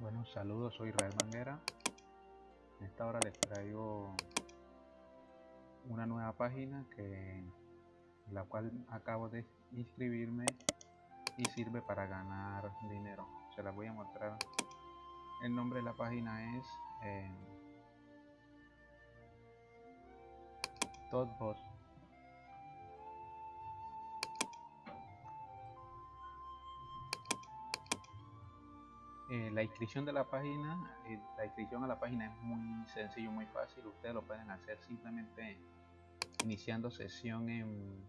Bueno, saludos, soy Israel Manguera. En esta hora les traigo una nueva página que la cual acabo de inscribirme y sirve para ganar dinero. Se la voy a mostrar. El nombre de la página es eh, Eh, la inscripción de la página, eh, la inscripción a la página es muy sencillo, muy fácil. Ustedes lo pueden hacer simplemente iniciando sesión en,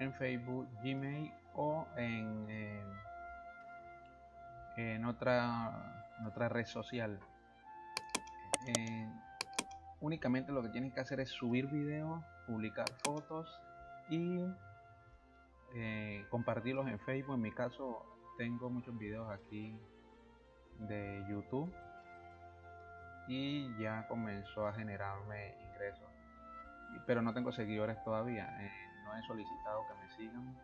en Facebook, Gmail o en, en, otra, otra red social. Eh, únicamente lo que tienen que hacer es subir videos, publicar fotos y compartirlos en Facebook. En mi caso, tengo muchos videos aquí de YouTube y ya comenzó a generarme ingresos. Pero no tengo seguidores todavía eh, no he solicitado que me sigan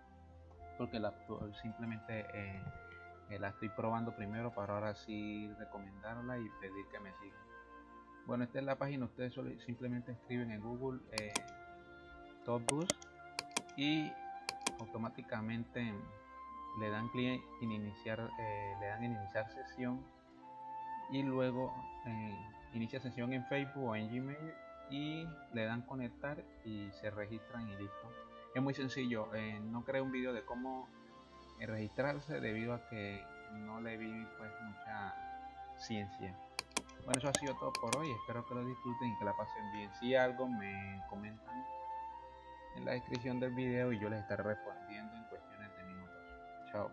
porque la, simplemente eh, eh, la estoy probando primero para ahora sí recomendarla y pedir que me sigan. Bueno esta es la página ustedes simplemente escriben en google eh, Boost y automáticamente le dan clic en iniciar eh, le dan iniciar sesión y luego eh, inicia sesión en Facebook o en Gmail y le dan conectar y se registran y listo. Es muy sencillo eh, no creé un vídeo de cómo registrarse debido a que no le vi pues mucha ciencia. Bueno eso ha sido todo por hoy. Espero que lo disfruten y que la pasen bien. Si algo me comentan en la descripción del video y yo les estaré respondiendo en